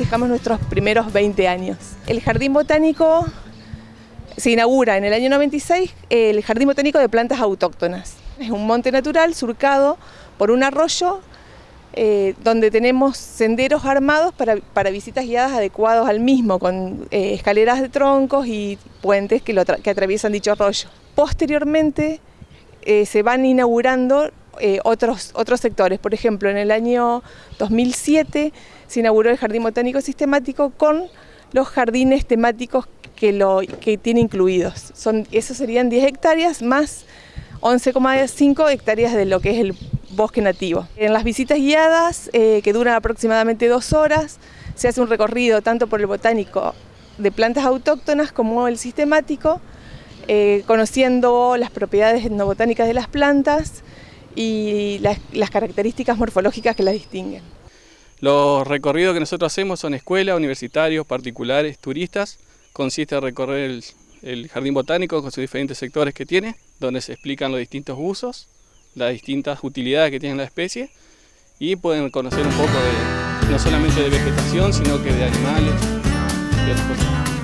festejamos nuestros primeros 20 años. El Jardín Botánico se inaugura en el año 96 el Jardín Botánico de Plantas Autóctonas. Es un monte natural surcado por un arroyo eh, donde tenemos senderos armados para, visitas guiadas adecuados al mismo, con eh, escaleras de troncos y puentes que, que atraviesan dicho arroyo. Posteriormente eh, se van inaugurando otros, otros sectores, por ejemplo en el año 2007 se inauguró el Jardín Botánico Sistemático con los jardines temáticos que, lo, que tiene incluidos. Son, esos serían 10 hectáreas más 11,5 hectáreas de lo que es el bosque nativo. En las visitas guiadas, eh, que duran aproximadamente dos horas, se hace un recorrido tanto por el botánico de plantas autóctonas como el sistemático, eh, conociendo las propiedades etnobotánicas de las plantas y las, características morfológicas que las distinguen. Los recorridos que nosotros hacemos son escuelas, universitarios, particulares, turistas. Consiste en recorrer el, el jardín botánico con sus diferentes sectores que tiene, donde se explican los distintos usos, las distintas utilidades que tiene la especie y pueden conocer un poco de, no solamente de vegetación, sino que de animales y otras cosas.